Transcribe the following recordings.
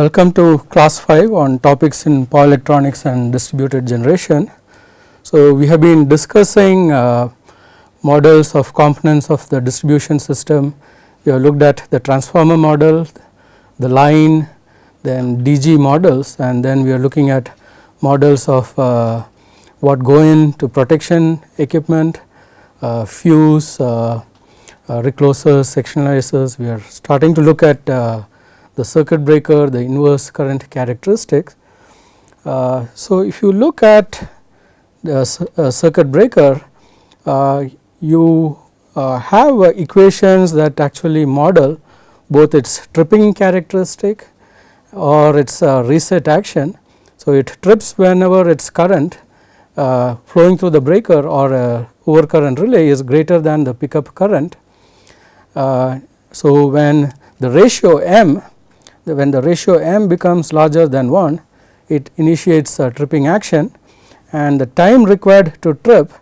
welcome to class 5 on topics in power electronics and distributed generation. So, we have been discussing uh, models of components of the distribution system. We have looked at the transformer model, the line, then DG models and then we are looking at models of uh, what go into protection equipment, uh, fuse, uh, uh, reclosers, sectionalizers. We are starting to look at uh, the circuit breaker, the inverse current characteristics. Uh, so, if you look at the uh, circuit breaker, uh, you uh, have equations that actually model both its tripping characteristic or its reset action. So, it trips whenever its current uh, flowing through the breaker or a overcurrent relay is greater than the pickup current. Uh, so, when the ratio m when the ratio m becomes larger than 1 it initiates a tripping action and the time required to trip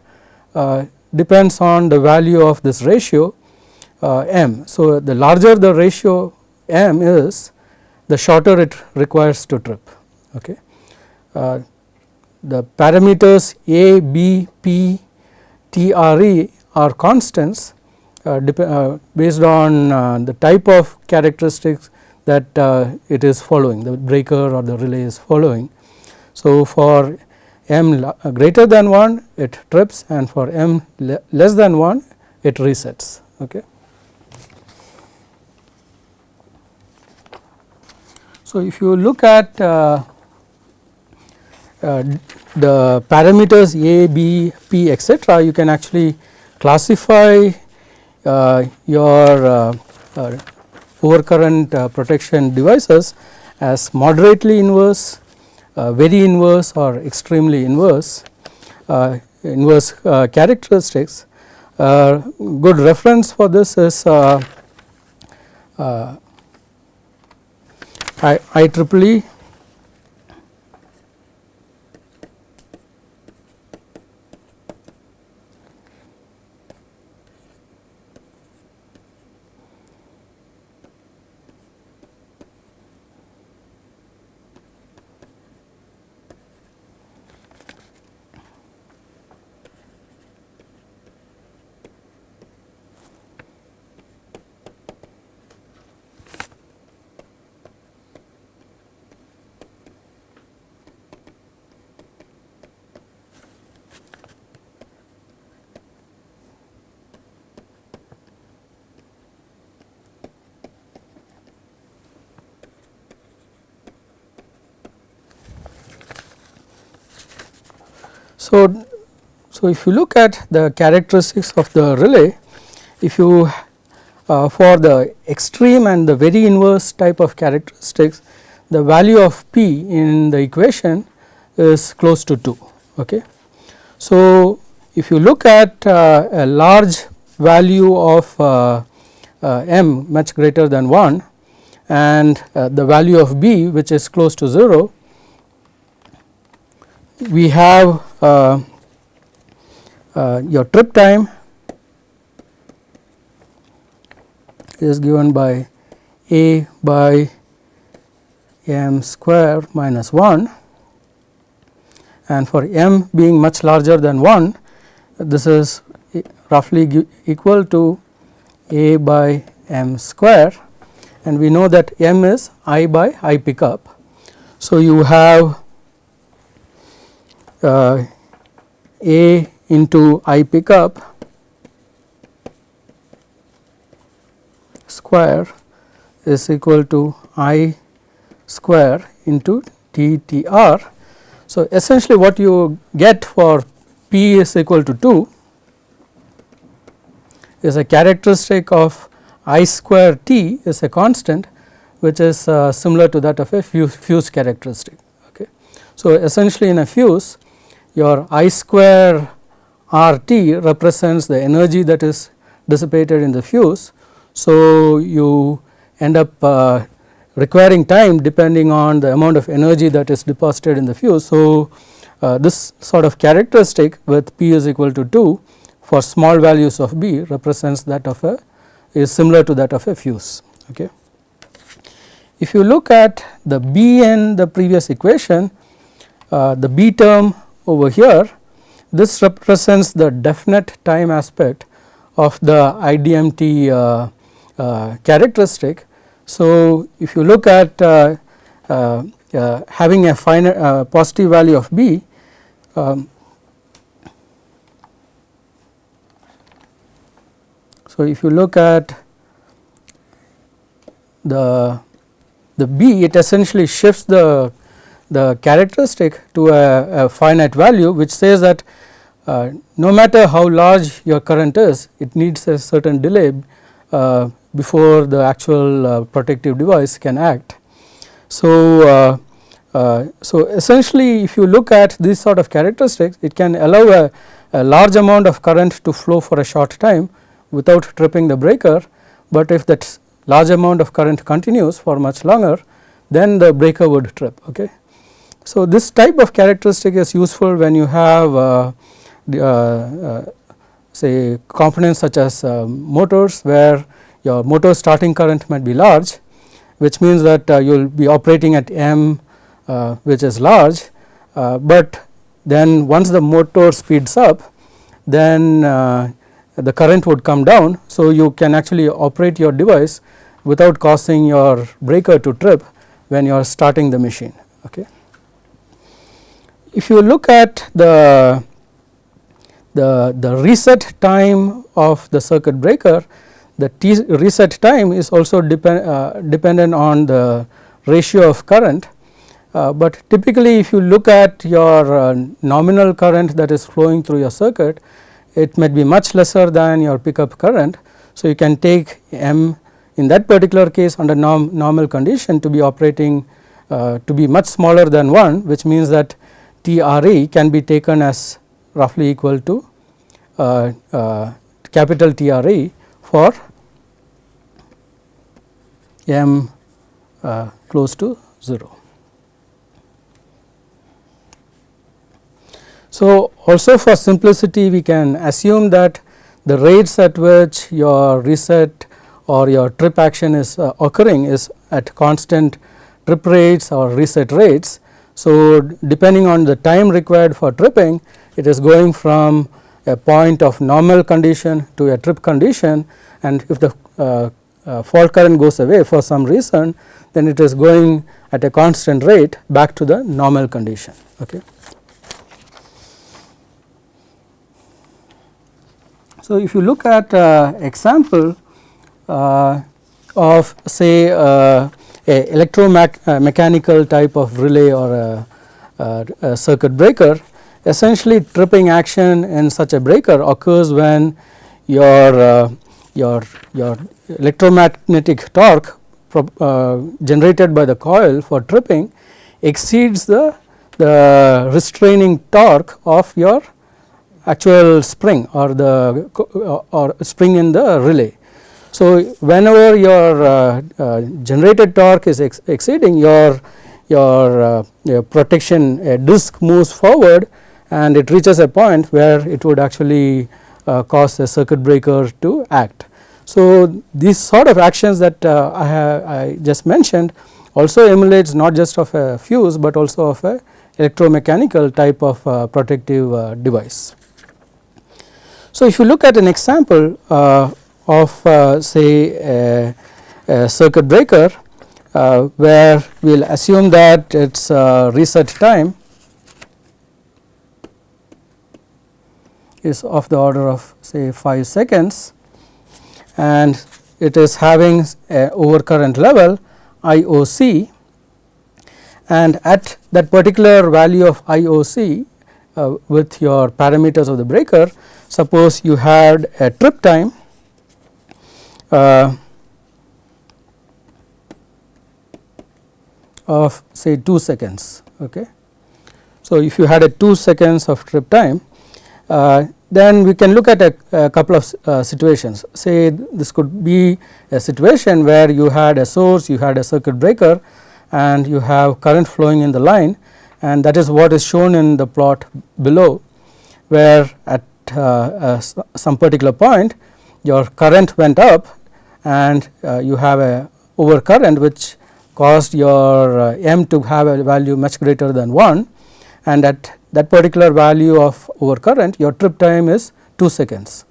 uh, depends on the value of this ratio uh, m. So, the larger the ratio m is the shorter it requires to trip. Okay. Uh, the parameters a, b, p, t, r, e are constants uh, uh, based on uh, the type of characteristics that uh, it is following the breaker or the relay is following. So, for m uh, greater than 1 it trips and for m le less than 1 it resets. Okay. So, if you look at uh, uh, the parameters a, b, p etcetera you can actually classify uh, your uh, overcurrent uh, protection devices as moderately inverse, uh, very inverse or extremely inverse, uh, inverse characteristics. good reference for this is IEEE So, so if you look at the characteristics of the relay, if you uh, for the extreme and the very inverse type of characteristics, the value of P in the equation is close to 2. Okay. So, if you look at uh, a large value of uh, uh m much greater than 1 and uh, the value of b which is close to 0, we have uh, uh, your trip time is given by a by m square minus 1 and for m being much larger than 1 this is roughly equal to a by m square and we know that m is i by i pickup. So, you have uh, A into I pickup square is equal to I square into T T R. So, essentially what you get for P is equal to 2 is a characteristic of I square T is a constant which is uh, similar to that of a fuse, fuse characteristic. Okay. So, essentially in a fuse your I square R T represents the energy that is dissipated in the fuse. So, you end up uh, requiring time depending on the amount of energy that is deposited in the fuse. So, uh, this sort of characteristic with P is equal to 2 for small values of B represents that of a is similar to that of a fuse. Okay. if you look at the B in the previous equation, uh, the B term over here, this represents the definite time aspect of the IDMT uh, uh, characteristic. So, if you look at uh, uh, uh, having a finite positive value of B, um, so if you look at the the B it essentially shifts the the characteristic to a, a finite value which says that uh, no matter how large your current is it needs a certain delay uh, before the actual uh, protective device can act. So, uh, uh, so essentially if you look at this sort of characteristics it can allow a, a large amount of current to flow for a short time without tripping the breaker, but if that large amount of current continues for much longer then the breaker would trip. Okay. So, this type of characteristic is useful when you have uh, the, uh, uh, say components such as uh, motors where your motor starting current might be large which means that uh, you will be operating at M which is large, but then once the motor speeds up then the current would come down. So, you can actually operate your device without causing your breaker to trip when you are starting the machine. Okay. If you look at the, the, the reset time of the circuit breaker, the T reset time is also depend, uh, dependent on the ratio of current. Uh, but typically if you look at your uh, nominal current that is flowing through your circuit, it might be much lesser than your pickup current. So, you can take M in that particular case under norm, normal condition to be operating uh, to be much smaller than 1 which means that TRE can be taken as roughly equal to uh, uh, capital TRE for M uh, close to 0. So, also for simplicity we can assume that the rates at which your reset or your trip action is uh, occurring is at constant trip rates or reset rates. So, depending on the time required for tripping it is going from a point of normal condition to a trip condition and if the uh, uh, fault current goes away for some reason then it is going at a constant rate back to the normal condition. Okay. So, if you look at uh, example uh, of say uh, a electromechanical uh, type of relay or a, a, a, circuit breaker, essentially tripping action in such a breaker occurs when your uh, your your electromagnetic torque uh, generated by the coil for tripping exceeds the the restraining torque of your actual spring or the or spring in the relay. So, whenever your uh, uh, generated torque is ex exceeding your your, uh, your protection disk moves forward and it reaches a point where it would actually uh, cause a circuit breaker to act. So, these sort of actions that uh, I have I just mentioned also emulates not just of a fuse, but also of a electromechanical type of protective device. So, if you look at an example uh, of uh, say a, circuit breaker uh, where we will assume that its uh, reset time is of the order of say 5 seconds and it is having a overcurrent level IOC and at that particular value of IOC uh, with your parameters of the breaker suppose you had a trip time uh, of say 2 seconds. Okay. So, if you had a 2 seconds of trip time uh, then we can look at a, a couple of uh, situations say this could be a situation where you had a source you had a circuit breaker and you have current flowing in the line and that is what is shown in the plot below where at uh, some particular point your current went up and uh, you have a overcurrent which caused your uh, m to have a value much greater than 1 and at that particular value of overcurrent your trip time is 2 seconds.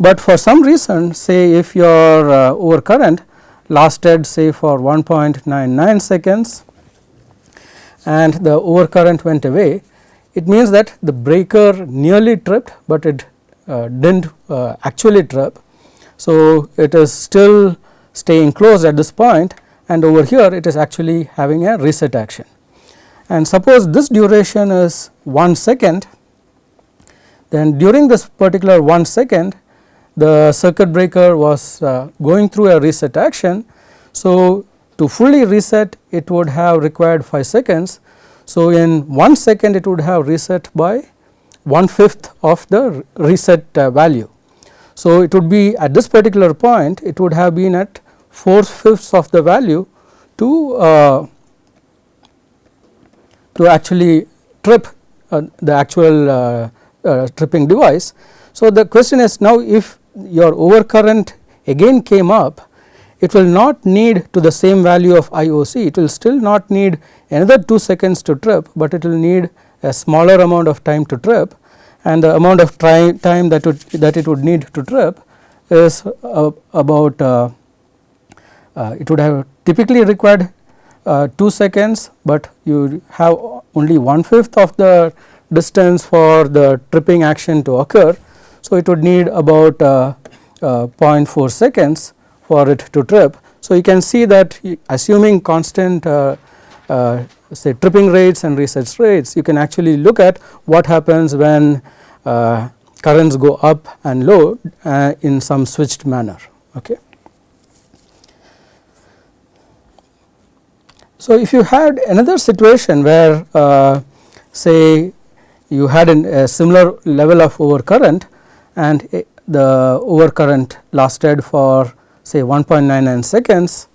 But for some reason say if your uh, overcurrent lasted say for 1.99 seconds and the overcurrent went away it means that the breaker nearly tripped, but it uh, did not uh, actually trip. So, it is still staying closed at this point and over here it is actually having a reset action. And suppose this duration is 1 second, then during this particular 1 second the circuit breaker was uh, going through a reset action. So, to fully reset it would have required 5 seconds. So, in 1 second it would have reset by 1 fifth of the reset uh, value. So, it would be at this particular point it would have been at 4 fifths of the value to uh, to actually trip uh, the actual uh, uh, tripping device. So, the question is now if your overcurrent again came up it will not need to the same value of IOC it will still not need another 2 seconds to trip, but it will need a smaller amount of time to trip and the amount of time that would that it would need to trip is uh, about uh, uh, it would have typically required uh, 2 seconds, but you have only one fifth of the distance for the tripping action to occur. So, it would need about uh, uh, 0.4 seconds for it to trip. So, you can see that assuming constant say tripping rates and reset rates you can actually look at what happens when uh, currents go up and low uh, in some switched manner. Okay. So, if you had another situation where uh, say you had an, a similar level of overcurrent and the overcurrent lasted for say 1.99 seconds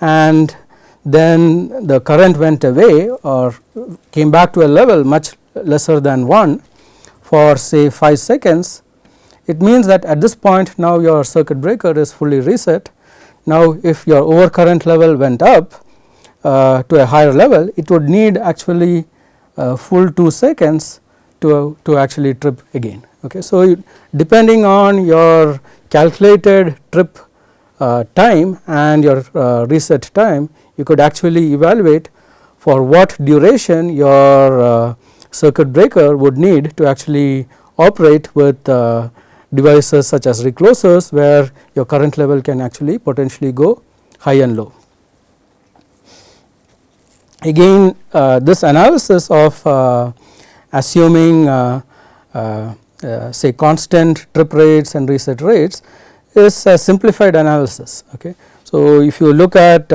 and then the current went away or came back to a level much lesser than 1 for say 5 seconds, it means that at this point now your circuit breaker is fully reset. Now, if your overcurrent level went up uh, to a higher level, it would need actually uh, full 2 seconds to, to actually trip again. Okay. So, depending on your calculated trip uh, time and your uh, reset time, you could actually evaluate for what duration your uh, circuit breaker would need to actually operate with uh, devices such as reclosers where your current level can actually potentially go high and low. Again uh, this analysis of uh, assuming uh, uh, uh, say constant trip rates and reset rates is a simplified analysis. Okay. So, if you look at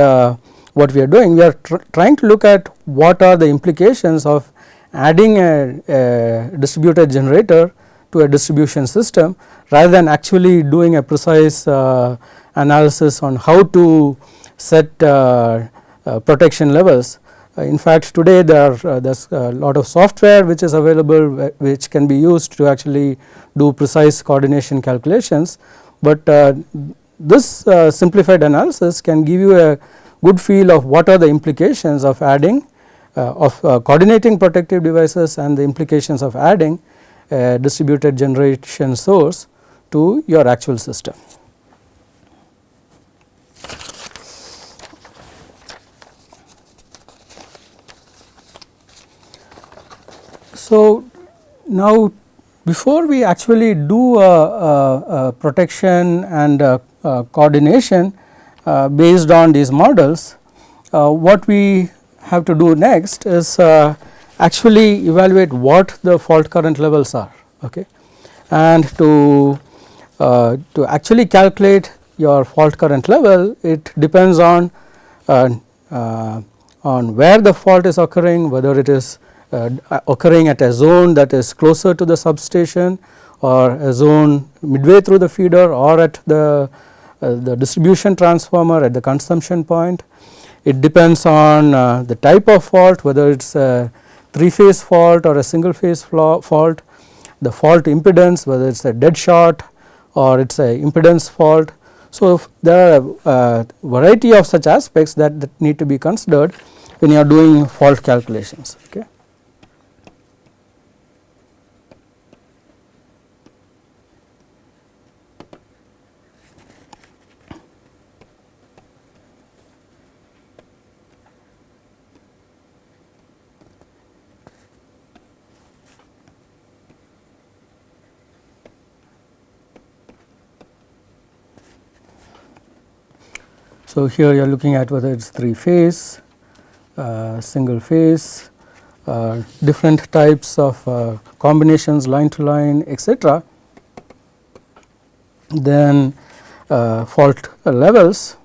what we are doing we are tr trying to look at what are the implications of adding a, a, distributed generator to a distribution system rather than actually doing a precise uh, analysis on how to set uh, uh, protection levels. Uh, in fact, today there are uh, there's a lot of software which is available which can be used to actually do precise coordination calculations, but uh, this simplified analysis can give you a good feel of what are the implications of adding of uh, coordinating protective devices and the implications of adding a distributed generation source to your actual system. So, now before we actually do a, a, a protection and a, coordination uh, based on these models, uh, what we have to do next is uh, actually evaluate what the fault current levels are okay? And to uh, to actually calculate your fault current level it depends on uh, uh on where the fault is occurring whether it is uh, occurring at a zone that is closer to the substation or a zone midway through the feeder or at the the distribution transformer at the consumption point it depends on uh, the type of fault whether it is a 3 phase fault or a single phase fault, the fault impedance whether it is a dead short or it is a impedance fault. So, there are a variety of such aspects that, that need to be considered when you are doing fault calculations. Okay. So, here you are looking at whether it is 3 phase, uh, single phase, uh, different types of uh, combinations line to line etc. Then uh, fault levels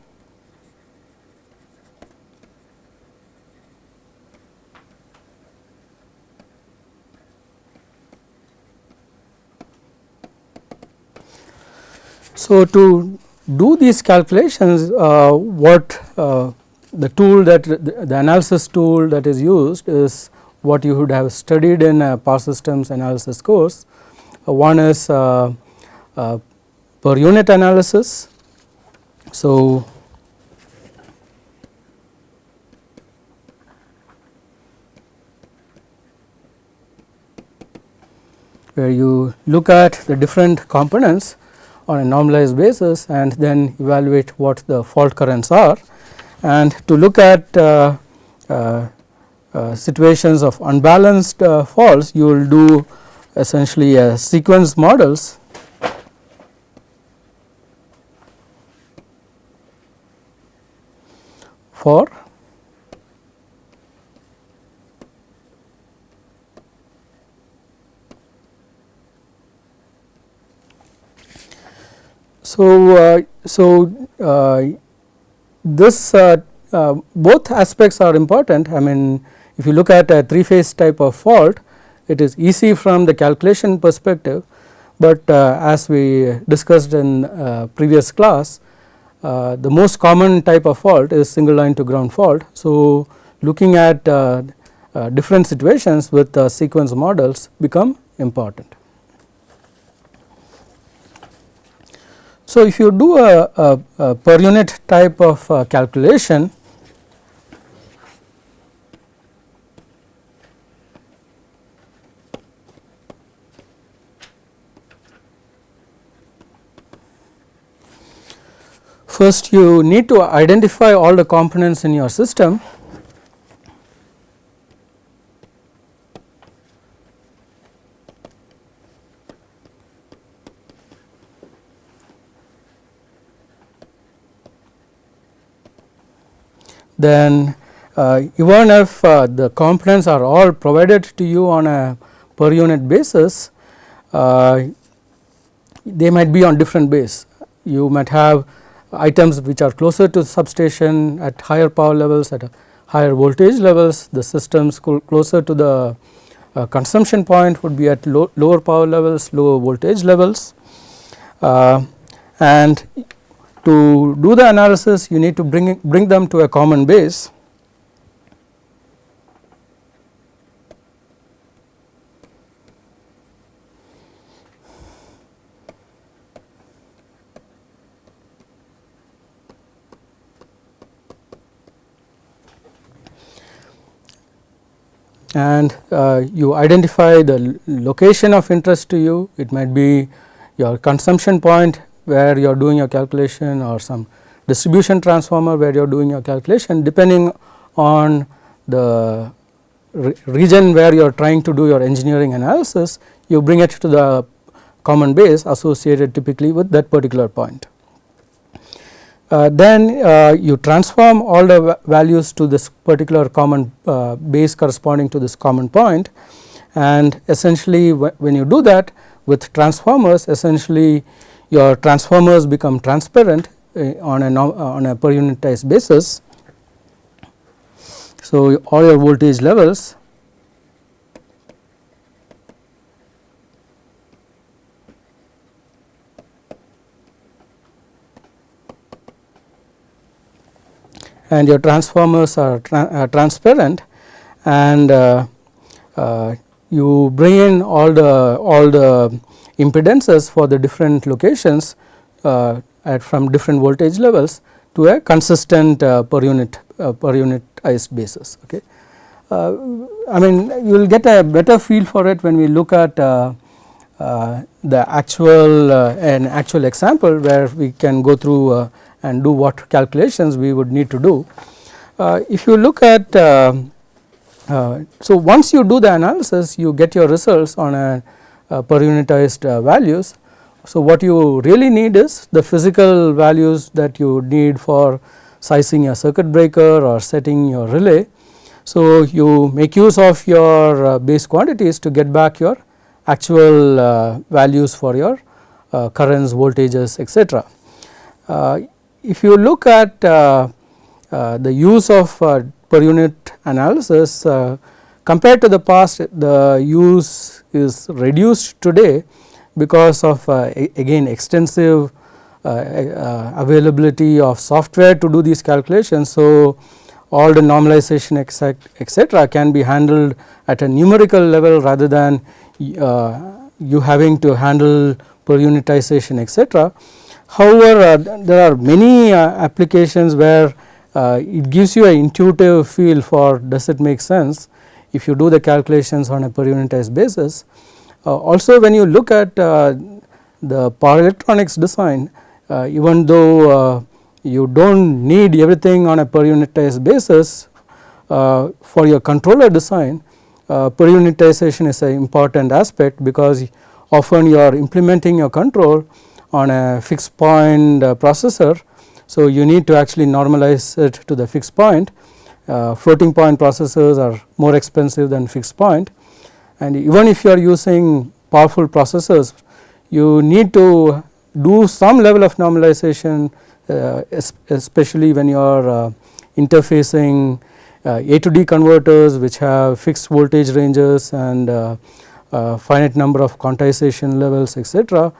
So, to do these calculations uh, what uh, the tool that the analysis tool that is used is what you would have studied in a power systems analysis course. Uh, one is uh, uh, per unit analysis. So, where you look at the different components on a normalized basis and then evaluate what the fault currents are. And to look at uh, uh, uh, situations of unbalanced uh, faults, you will do essentially a sequence models for So, uh, so uh, this uh, uh, both aspects are important I mean if you look at a 3 phase type of fault it is easy from the calculation perspective, but uh, as we discussed in uh, previous class the most common type of fault is single line to ground fault. So, looking at different situations with sequence models become important. So, if you do a, a, a per unit type of uh, calculation, first you need to identify all the components in your system then uh, even if uh, the components are all provided to you on a per unit basis, uh, they might be on different base. You might have items which are closer to substation at higher power levels at higher voltage levels, the systems closer to the uh, consumption point would be at low, lower power levels, lower voltage levels. Uh, and to do the analysis you need to bring, bring them to a common base. and uh, you identify the location of interest to you, it might be your consumption point where you are doing your calculation or some distribution transformer where you are doing your calculation depending on the re region where you are trying to do your engineering analysis you bring it to the common base associated typically with that particular point. Uh, then uh, you transform all the values to this particular common uh, base corresponding to this common point and essentially when you do that with transformers essentially your transformers become transparent uh, on a uh, on a per unitized basis. So, all your voltage levels and your transformers are tra uh, transparent and uh, uh, you bring in all the all the impedances for the different locations uh, at from different voltage levels to a consistent uh, per unit uh, per unitized basis. Okay. Uh, I mean you will get a better feel for it when we look at uh, uh, the actual an actual example where we can go through and do what calculations we would need to do. if you look at so once you do the analysis you get your results on a, a per unitized values so, what you really need is the physical values that you need for sizing a circuit breaker or setting your relay. So, you make use of your uh, base quantities to get back your actual uh, values for your uh, currents, voltages etc. Uh, if you look at uh, uh, the use of per unit analysis compared to the past the use is reduced today because of uh, again extensive uh, uh, availability of software to do these calculations. So, all the normalization etc., can be handled at a numerical level rather than you having to handle per unitization etc. However, there are many applications where it gives you an intuitive feel for does it make sense if you do the calculations on a per unitized basis uh, also when you look at uh, the power electronics design uh, even though you do not need everything on a per unitized basis for your controller design per unitization is an important aspect because often you are implementing your control on a fixed point processor. So, you need to actually normalize it to the fixed point uh, floating point processors are more expensive than fixed point and even if you are using powerful processors you need to do some level of normalization uh, especially when you are uh, interfacing uh, A to D converters which have fixed voltage ranges and uh, uh, finite number of quantization levels etc.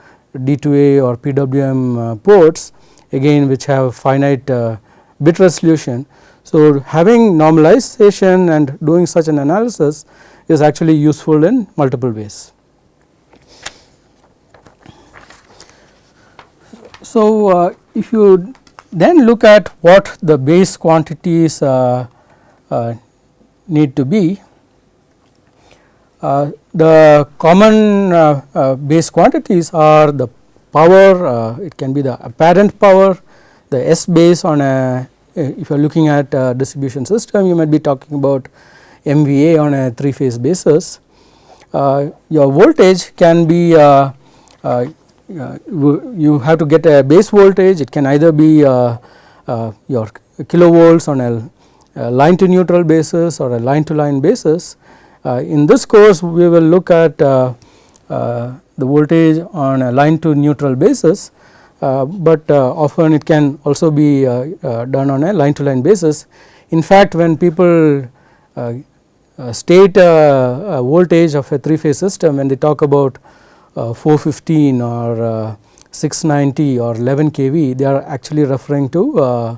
D to A or PWM ports again which have finite bit resolution. So, having normalization and doing such an analysis is actually useful in multiple ways. So, uh, if you then look at what the base quantities uh, uh, need to be, uh, the common uh, uh, base quantities are the power, uh, it can be the apparent power, the S base on a uh, if you are looking at a distribution system you might be talking about MVA on a 3 phase basis. Uh, your voltage can be uh, uh, uh you have to get a base voltage it can either be your kilovolts on a line to neutral basis or a line to line basis. in this course we will look at the voltage on a line to neutral basis uh, but uh, often it can also be uh, done on a line to line basis. In fact, when people uh, state uh, voltage of a 3 phase system when they talk about uh, 415 or 690 or 11 kV they are actually referring to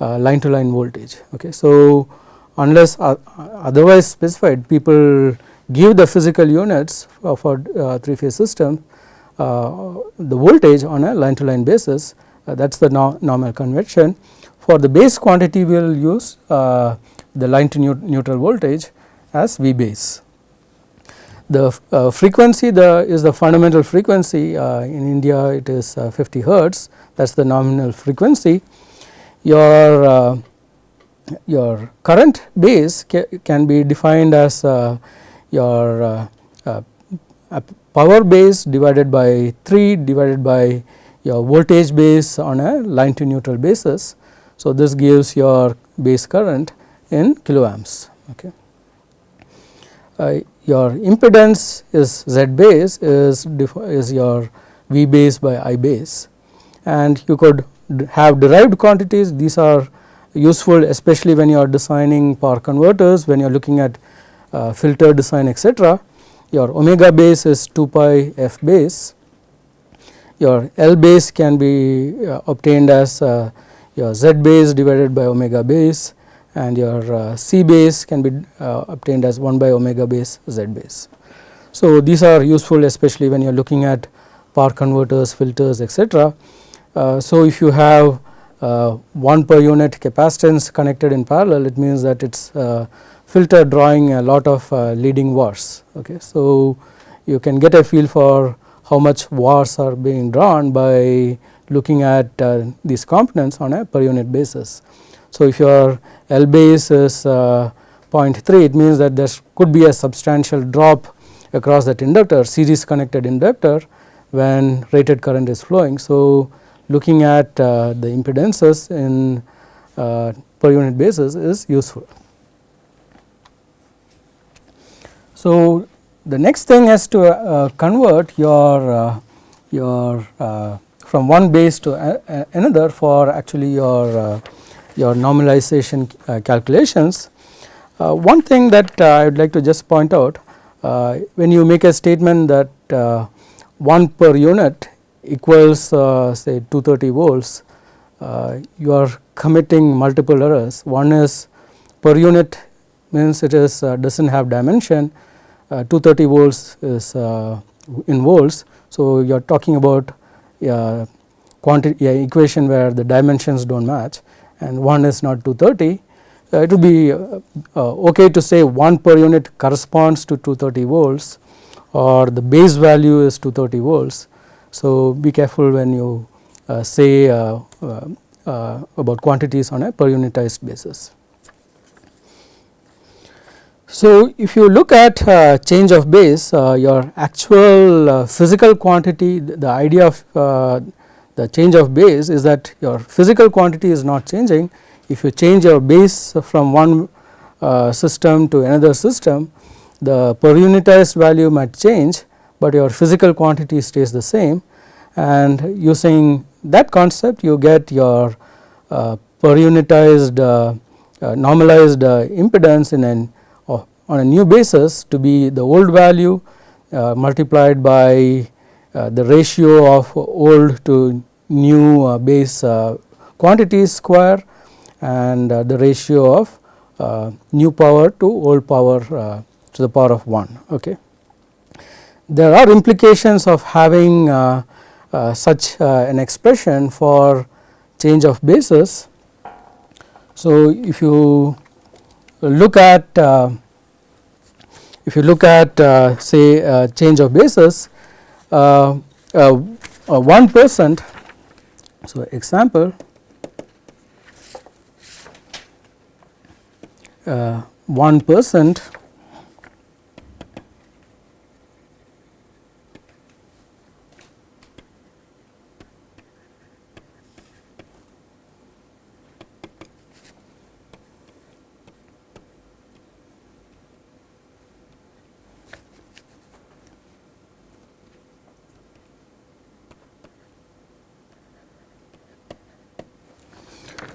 line to line voltage. Okay. So, unless otherwise specified people give the physical units of a 3 phase system the voltage on a line to line basis that is the no normal convention. For the base quantity we will use the line to neutral voltage as V base. The uh, frequency the is the fundamental frequency uh, in India it is uh, 50 hertz that is the nominal frequency. Your uh, your current base ca can be defined as uh, your uh, power base divided by 3 divided by your voltage base on a line to neutral basis. So, this gives your base current in kiloamps. Okay uh, your impedance is Z base is, is your V base by I base and you could have derived quantities these are useful especially when you are designing power converters when you are looking at uh, filter design etc. Your omega base is 2 pi f base your L base can be uh, obtained as uh, your Z base divided by omega base and your uh, C base can be uh, obtained as 1 by omega base Z base. So, these are useful especially when you are looking at power converters, filters etc. Uh, so, if you have uh, 1 per unit capacitance connected in parallel it means that it is uh, filter drawing a lot of uh, leading VARs. Okay. So, you can get a feel for how much VARs are being drawn by looking at uh, these components on a per unit basis. So, if your L base is uh, 0.3 it means that there could be a substantial drop across that inductor series connected inductor when rated current is flowing. So, looking at uh, the impedances in uh, per unit basis is useful. So, the next thing is to uh, convert your uh, your uh, from one base to a, another for actually your uh, your normalization calculations. one thing that I would like to just point out when you make a statement that 1 per unit equals uh, say 230 volts, uh, you are committing multiple errors. One is per unit means it is uh, does not have dimension, 230 volts is in volts. So, you are talking about quantity equation where the dimensions do not match and one is not 230 uh, it would be uh, uh, okay to say 1 per unit corresponds to 230 volts or the base value is 230 volts so, be careful when you uh, say uh, uh, about quantities on a per unitized basis. So, if you look at uh, change of base uh, your actual uh, physical quantity the, the idea of the change of base is that your physical quantity is not changing. If you change your base from one system to another system the per unitized value might change but your physical quantity stays the same. And using that concept you get your uh, per unitized uh, uh, normalized uh, impedance in an on a new basis to be the old value uh, multiplied by uh, the ratio of old to new base quantities square and the ratio of new power to old power to the power of 1. Okay there are implications of having uh, uh, such uh, an expression for change of basis. So, if you look at uh, if you look at uh, say uh, change of basis 1 percent. So, example 1 percent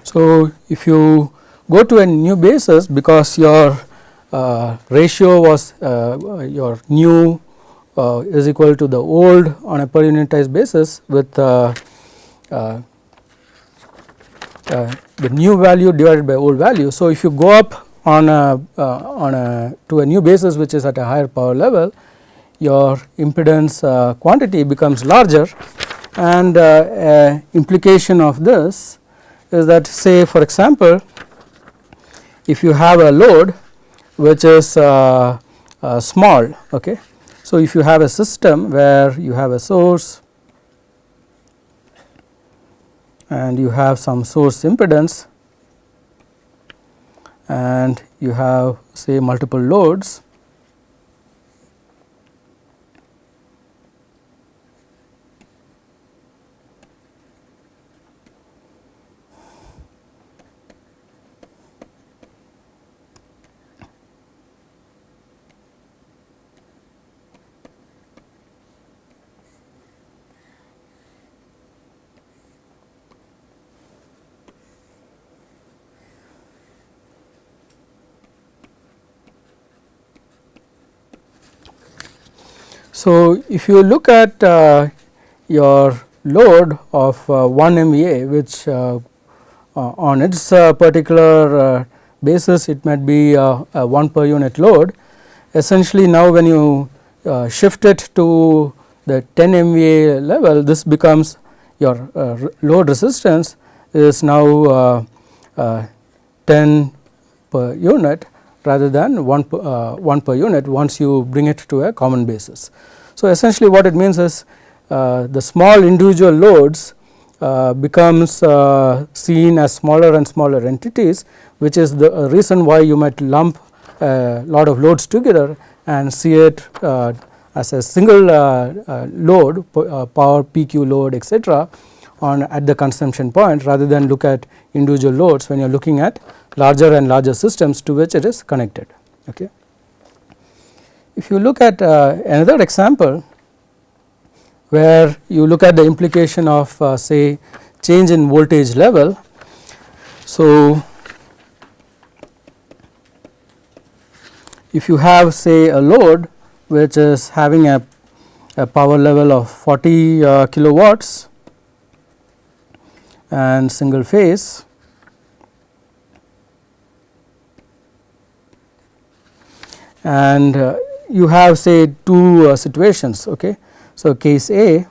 So, if you go to a new basis because your uh, ratio was uh, your new uh, is equal to the old on a per unitized basis with uh, uh, uh, the new value divided by old value. So, if you go up on a on a to a new basis which is at a higher power level your impedance quantity becomes larger and implication of this is that say for example, if you have a load which is uh, uh, small. Okay. So, if you have a system where you have a source and you have some source impedance and you have say multiple loads So, if you look at uh, your load of uh, 1 MVA which uh, uh on its uh, particular uh, basis it might be a 1 per unit load essentially now when you shift it to the 10 MVA level this becomes your load resistance is now uh, uh, 10 per unit rather than 1 per, uh, 1 per unit once you bring it to a common basis. So, essentially what it means is uh, the small individual loads uh, becomes uh, seen as smaller and smaller entities which is the reason why you might lump a lot of loads together and see it uh, as a single uh, uh, load power PQ load etc on at the consumption point rather than look at individual loads when you are looking at larger and larger systems to which it is connected. Okay. If you look at uh, another example where you look at the implication of uh, say change in voltage level. So, if you have say a load which is having a, a power level of 40 uh, kilowatts and single phase and uh, you have say two uh, situations. Okay. So, case A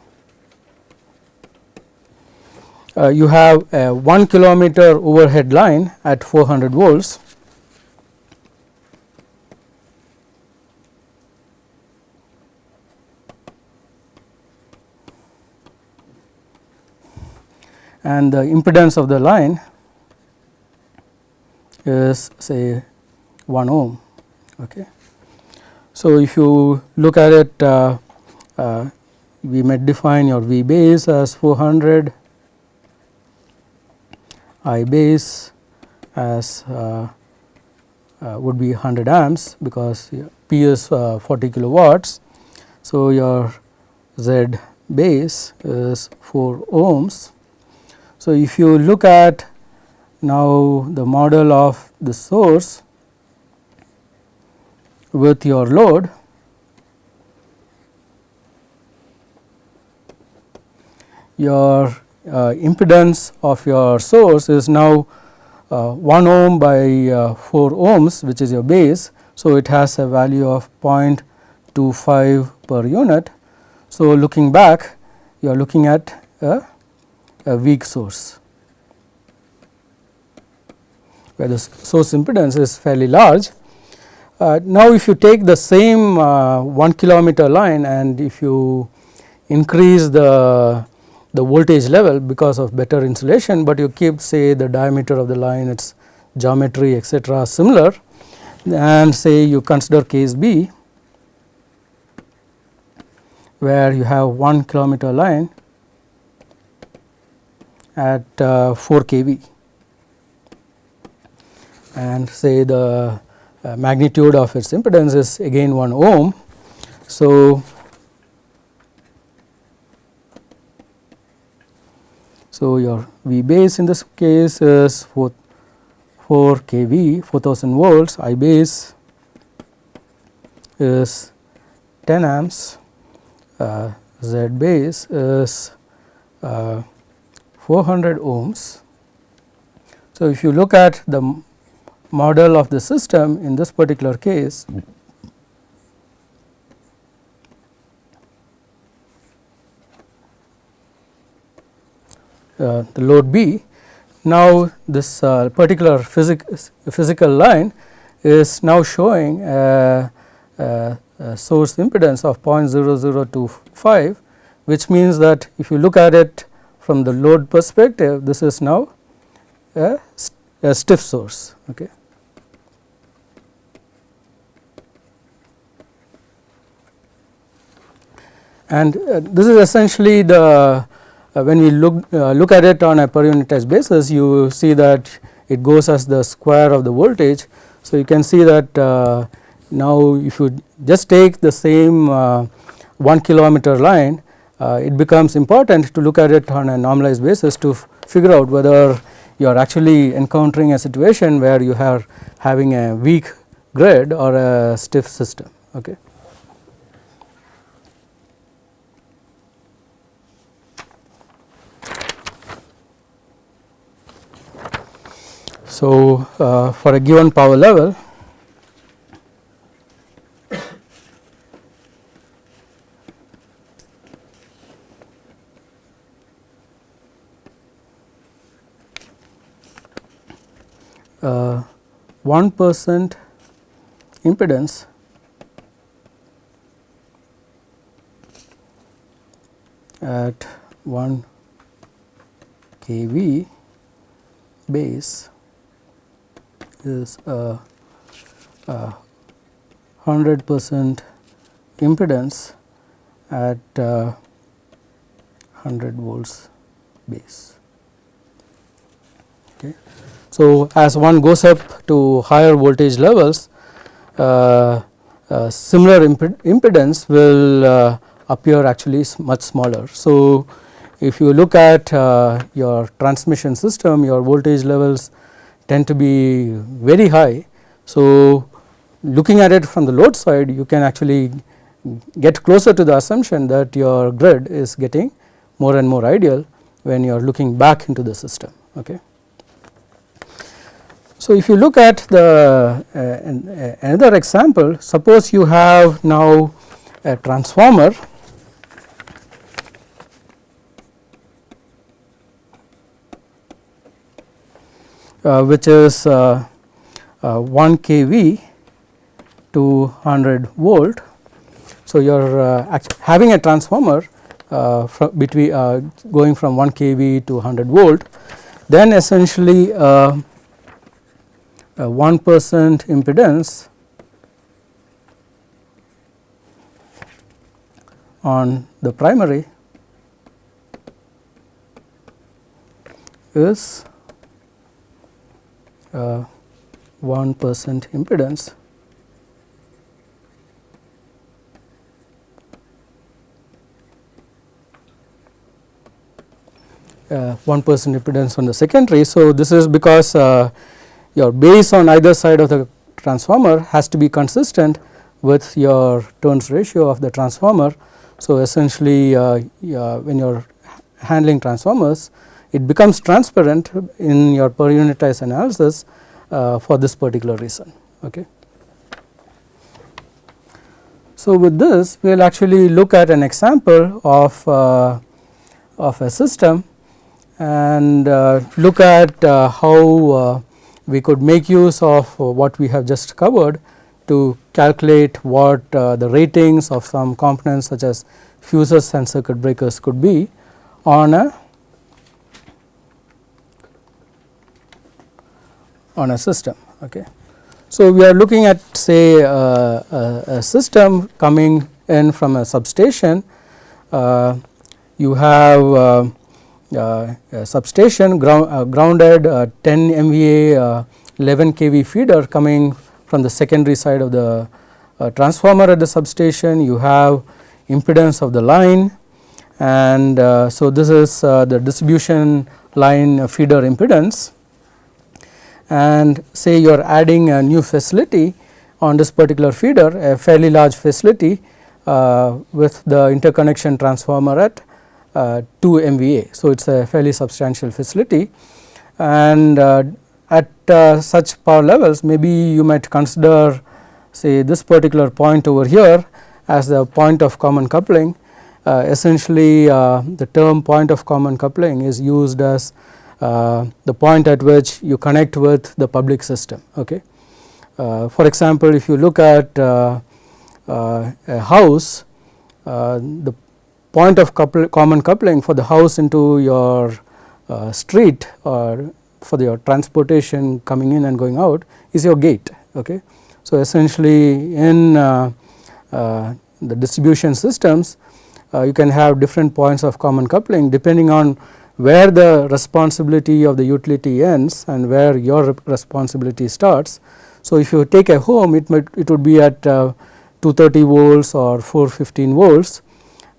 uh, you have a 1 kilometer overhead line at 400 volts and the impedance of the line is say 1 ohm. Okay. So, if you look at it uh, uh, we may define your V base as 400, I base as uh, uh, would be 100 amps because P is uh, 40 kilowatts. So, your Z base is 4 ohms. So, if you look at now the model of the source with your load your uh, impedance of your source is now uh, 1 ohm by uh, 4 ohms which is your base. So, it has a value of 0.25 per unit. So, looking back you are looking at a, a weak source where the source impedance is fairly large now, if you take the same uh, 1 kilometer line and if you increase the the voltage level because of better insulation, but you keep say the diameter of the line its geometry etc. similar and say you consider case B where you have 1 kilometer line at uh, 4 kV and say the uh, magnitude of its impedance is again 1 ohm. So, so your V base in this case is 4, 4 kV 4000 volts I base is 10 amps uh, Z base is uh, 400 ohms. So, if you look at the model of the system in this particular case uh, the load B. Now, this uh, particular physic physical line is now showing a, a, a, source impedance of 0.0025 which means that if you look at it from the load perspective this is now a, a stiff source. Okay. And uh, this is essentially the uh, when we look uh, look at it on a per unit basis you see that it goes as the square of the voltage. So, you can see that now if you just take the same uh, 1 kilometer line it becomes important to look at it on a normalized basis to figure out whether you are actually encountering a situation where you are having a weak grid or a stiff system. Okay. So, uh, for a given power level uh, 1 percent impedance at 1 kV base is a, a 100 percent impedance at uh, 100 volts base. Okay. So, as one goes up to higher voltage levels uh, uh, similar impedance will uh, appear actually much smaller. So, if you look at uh, your transmission system your voltage levels tend to be very high. So, looking at it from the load side you can actually get closer to the assumption that your grid is getting more and more ideal when you are looking back into the system. Okay. So, if you look at the uh, uh, another example suppose you have now a transformer which is uh, uh, 1 kV to 100 volt. So, you are uh, having a transformer uh, between uh, going from 1 kV to 100 volt then essentially 1 percent impedance on the primary is uh, 1 percent impedance uh, 1 percent impedance on the secondary. So, this is because uh, your base on either side of the transformer has to be consistent with your turns ratio of the transformer. So, essentially uh, when you are handling transformers it becomes transparent in your per unitized analysis uh, for this particular reason. Okay. So, with this we will actually look at an example of, uh, of a system and uh, look at uh, how uh, we could make use of what we have just covered to calculate what uh, the ratings of some components such as fuses and circuit breakers could be on a on a system. Okay. So, we are looking at say uh, a, a, system coming in from a substation, uh, you have uh, uh substation ground, uh, grounded uh, 10 MVA 11 kV feeder coming from the secondary side of the transformer at the substation, you have impedance of the line and so this is the distribution line feeder impedance and say you are adding a new facility on this particular feeder a fairly large facility uh, with the interconnection transformer at uh, 2 MVA. So, it is a fairly substantial facility and uh, at uh, such power levels maybe you might consider say this particular point over here as the point of common coupling. Uh, essentially uh, the term point of common coupling is used as the point at which you connect with the public system. Okay. Uh, for example, if you look at uh, a house, the point of couple, common coupling for the house into your street or for your transportation coming in and going out is your gate. Okay. So, essentially in uh, uh, the distribution systems uh, you can have different points of common coupling depending on where the responsibility of the utility ends and where your responsibility starts. So, if you take a home it might it would be at uh, 230 volts or 415 volts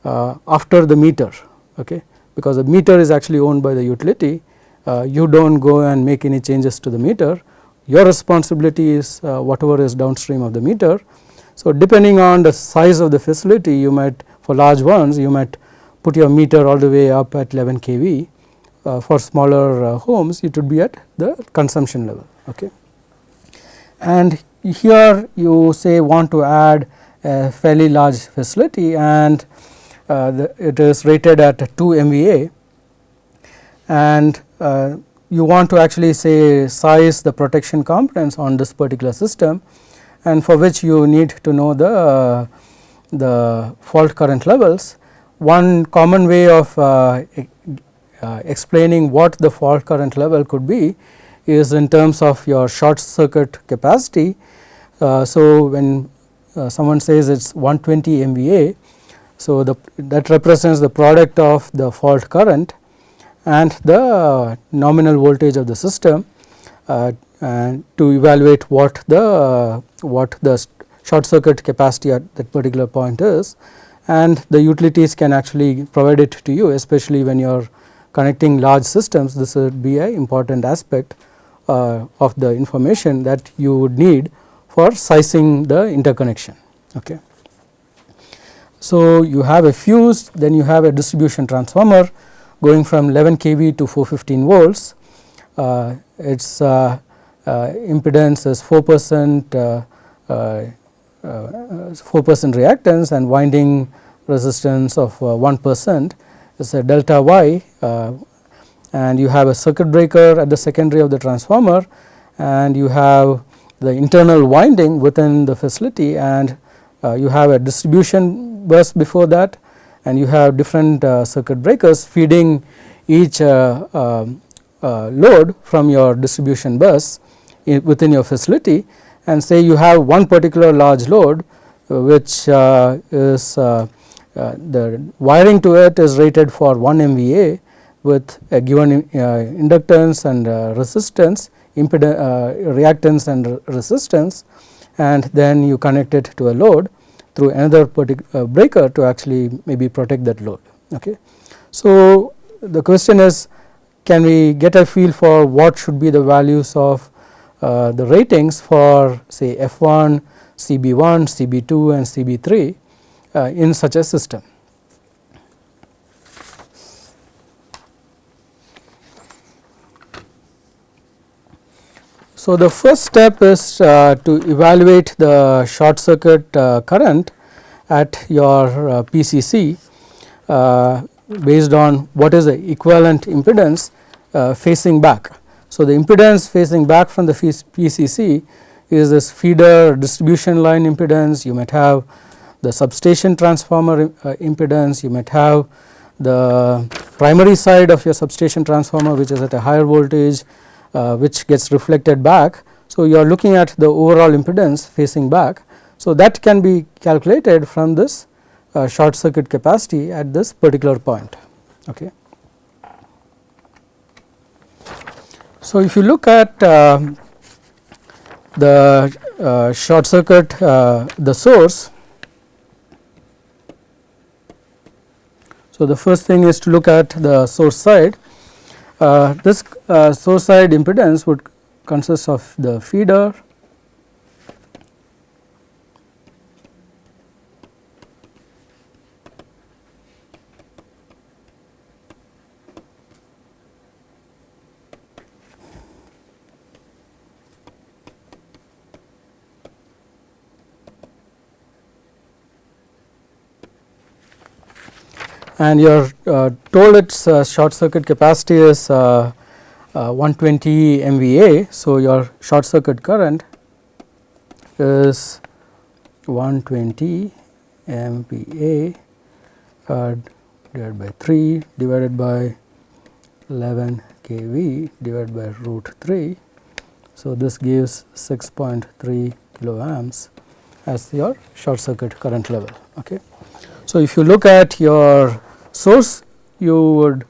uh, after the meter okay because the meter is actually owned by the utility uh, you do not go and make any changes to the meter your responsibility is uh, whatever is downstream of the meter. So, depending on the size of the facility you might for large ones you might put your meter all the way up at 11 kV. Uh, for smaller uh, homes it would be at the consumption level. Okay. And here you say want to add a fairly large facility and uh, the, it is rated at 2 MVA and uh, you want to actually say size the protection components on this particular system and for which you need to know the, uh, the fault current levels. One common way of uh, uh, explaining what the fault current level could be is in terms of your short circuit capacity. Uh, so, when someone says it is 120 MVA, so the that represents the product of the fault current and the nominal voltage of the system uh, and to evaluate what the what the short circuit capacity at that particular point is and the utilities can actually provide it to you especially when you are connecting large systems this would be an important aspect uh, of the information that you would need for sizing the interconnection. Okay. So, you have a fuse then you have a distribution transformer going from 11 kV to 415 volts. Uh, its uh, uh, impedance is 4 percent uh, 4 percent reactance and winding resistance of 1 percent is a delta y and you have a circuit breaker at the secondary of the transformer and you have the internal winding within the facility and uh, you have a distribution bus before that and you have different uh, circuit breakers feeding each uh, um, uh, load from your distribution bus within your facility and say you have one particular large load uh, which uh, is the wiring to it is rated for 1 MVA with a given inductance and resistance impedance reactance and resistance and then you connect it to a load through another uh, breaker to actually maybe protect that load. Okay. So, the question is can we get a feel for what should be the values of uh, the ratings for say F1, CB1, CB2 and CB3 uh, in such a system. So, the first step is uh, to evaluate the short circuit uh, current at your uh, PCC based on what is the equivalent impedance facing back. So, the impedance facing back from the PCC is this feeder distribution line impedance, you might have the substation transformer uh, impedance, you might have the primary side of your substation transformer which is at a higher voltage uh, which gets reflected back. So, you are looking at the overall impedance facing back. So, that can be calculated from this uh, short circuit capacity at this particular point. Okay. So, if you look at uh, the uh, short circuit uh, the source. So, the first thing is to look at the source side uh, this uh, source side impedance would consist of the feeder and you are uh, told its uh, short circuit capacity is uh, 120 MVA. So, your short circuit current is 120 MVA divided by 3 divided by 11 kV divided by root 3. So, this gives 6.3 kilo amps as your short circuit current level. Okay. So, if you look at your source you would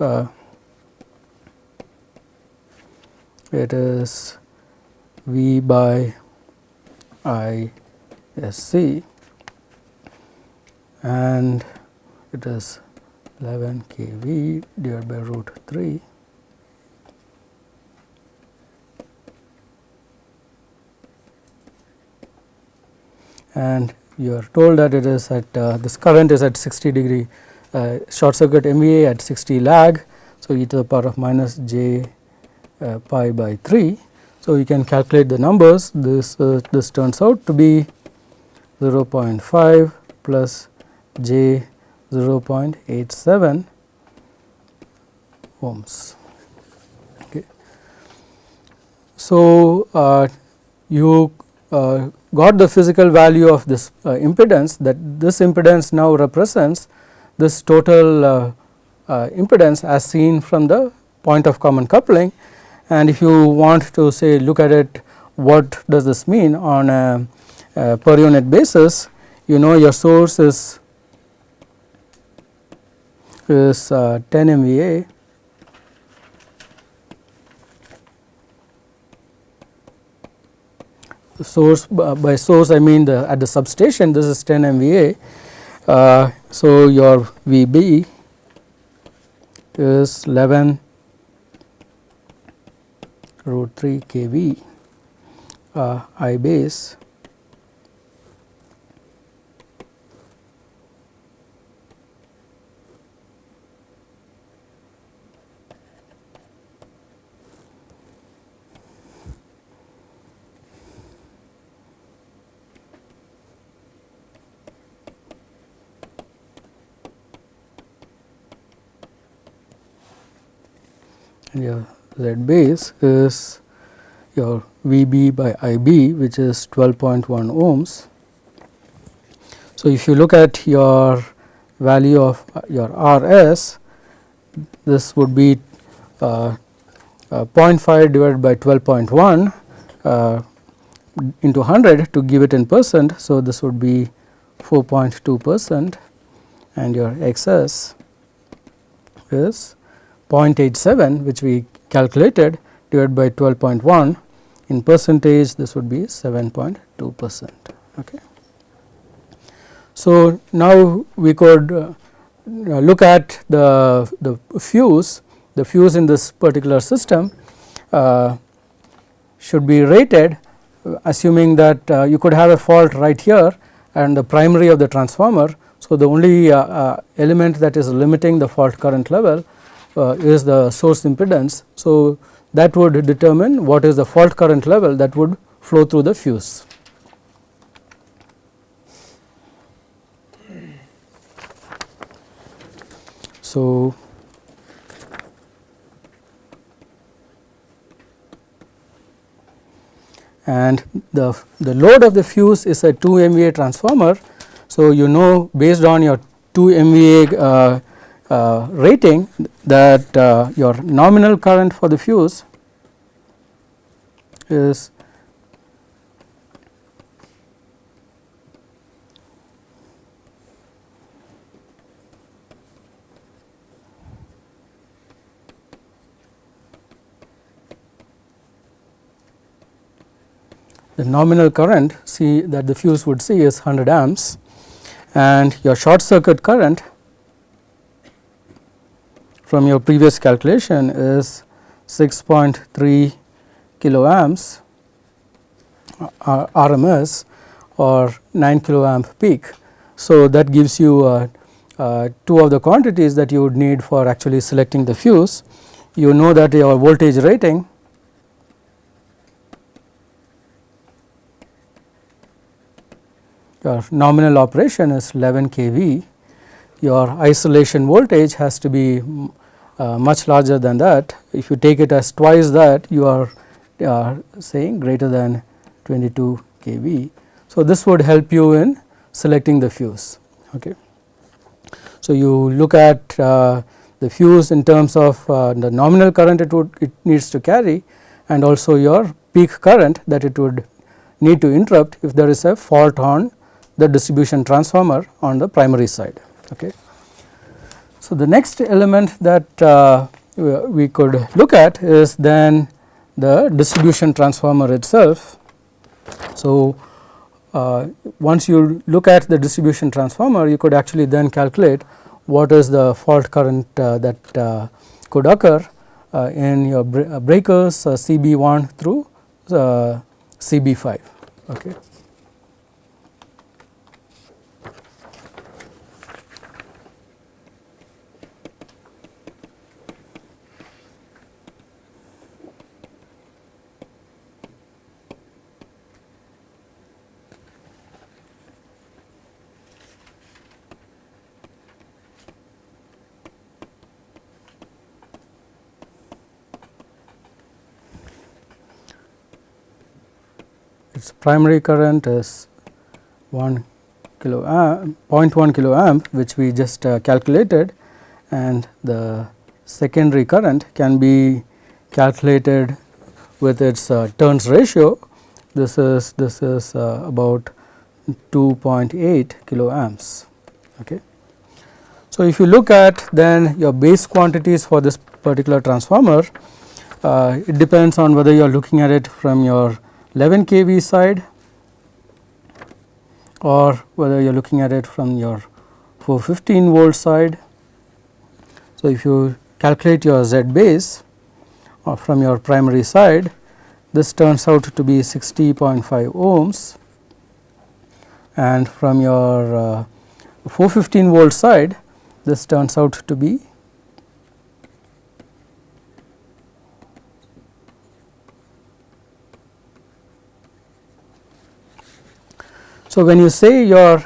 uh, it is V by I S C and it is 11 kV divided by root 3 and you are told that it is at uh, this current is at 60 degree uh, short circuit MVA at 60 lag. So, e to the power of minus j uh, pi by 3. So, you can calculate the numbers this uh, this turns out to be 0.5 plus j 0.87 ohms. Okay. So, uh, you uh, got the physical value of this uh, impedance that this impedance now represents this total uh, uh, impedance as seen from the point of common coupling. And if you want to say look at it what does this mean on a, a per unit basis you know your source is is uh, 10 MVA source by source I mean the at the substation this is 10 MVA. Uh, so, your VB is 11 root 3 kV uh, I base your Z base is your VB by IB which is 12.1 ohms. So, if you look at your value of your RS this would be uh, uh, 0.5 divided by 12.1 uh, into 100 to give it in percent. So, this would be 4.2 percent and your XS is 0.87 which we calculated divided by 12.1 in percentage this would be 7.2 percent. Okay. So, now we could uh, look at the, the fuse, the fuse in this particular system uh, should be rated assuming that uh, you could have a fault right here and the primary of the transformer. So, the only uh, uh, element that is limiting the fault current level uh, is the source impedance. So, that would determine what is the fault current level that would flow through the fuse. So, and the, the load of the fuse is a 2 MVA transformer. So, you know based on your 2 MVA uh, uh, rating that uh, your nominal current for the fuse is the nominal current see that the fuse would see is 100 amps. And your short circuit current from your previous calculation is 6.3 kilo amps uh, RMS or 9 kilo amp peak. So, that gives you uh, uh, two of the quantities that you would need for actually selecting the fuse. You know that your voltage rating your nominal operation is 11 kV, your isolation voltage has to be uh, much larger than that. If you take it as twice that you are saying greater than 22 kV. So, this would help you in selecting the fuse. Okay. So, you look at uh, the fuse in terms of uh, the nominal current it would it needs to carry and also your peak current that it would need to interrupt if there is a fault on the distribution transformer on the primary side. Okay. So, the next element that uh, we could look at is then the distribution transformer itself. So, uh, once you look at the distribution transformer you could actually then calculate what is the fault current uh, that uh, could occur uh, in your uh, breakers CB1 through CB5. Okay. Primary current is 1 kilo amp 0.1 kilo amp which we just uh, calculated. And the secondary current can be calculated with its uh, turns ratio. This is this is uh, about 2.8 kilo amps. Okay. So if you look at then your base quantities for this particular transformer uh, it depends on whether you are looking at it from your 11 kV side or whether you are looking at it from your 415 volt side. So, if you calculate your Z base or uh, from your primary side this turns out to be 60.5 ohms and from your uh, 415 volt side this turns out to be So, when you say your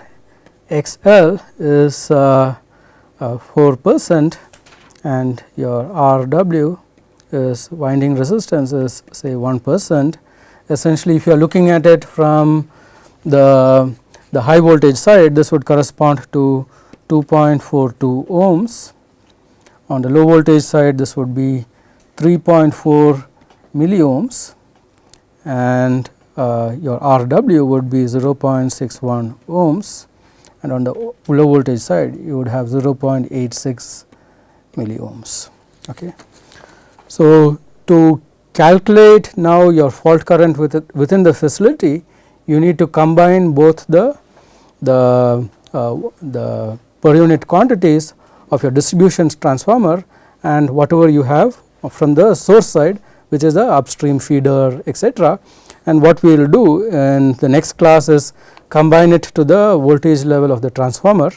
XL is uh, uh, 4 percent and your RW is winding resistance is say 1 percent, essentially if you are looking at it from the, the high voltage side this would correspond to 2.42 ohms. On the low voltage side this would be 3.4 milliohms and uh, your RW would be 0.61 ohms and on the low voltage side you would have 0.86 milliohms. Okay. So, to calculate now your fault current within the facility you need to combine both the the uh, the per unit quantities of your distribution transformer and whatever you have from the source side which is the upstream feeder etc and what we will do in the next class is combine it to the voltage level of the transformer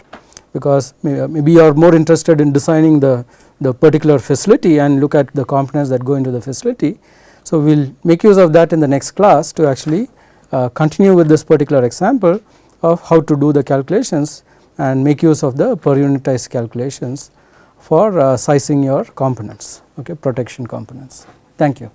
because maybe you are more interested in designing the, the particular facility and look at the components that go into the facility. So, we will make use of that in the next class to actually uh, continue with this particular example of how to do the calculations and make use of the per unitized calculations for uh, sizing your components okay protection components. Thank you.